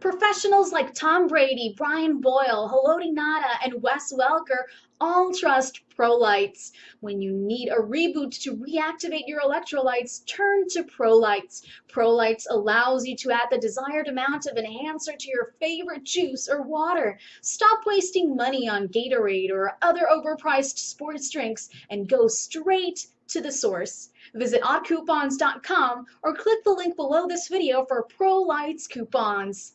Professionals like Tom Brady, Brian Boyle, Haloti Ngata, and Wes Welker all trust Prolights. When you need a reboot to reactivate your electrolytes, turn to Prolights. Prolights allows you to add the desired amount of enhancer to your favorite juice or water. Stop wasting money on Gatorade or other overpriced sports drinks and go straight to the source. Visit oddcoupons.com or click the link below this video for Prolights coupons.